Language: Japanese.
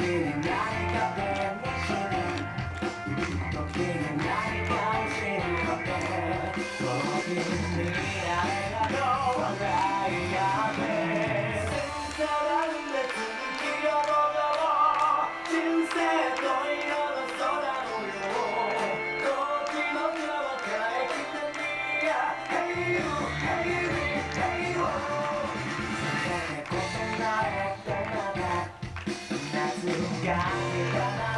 Hey, you, hey, you. Got me, got me.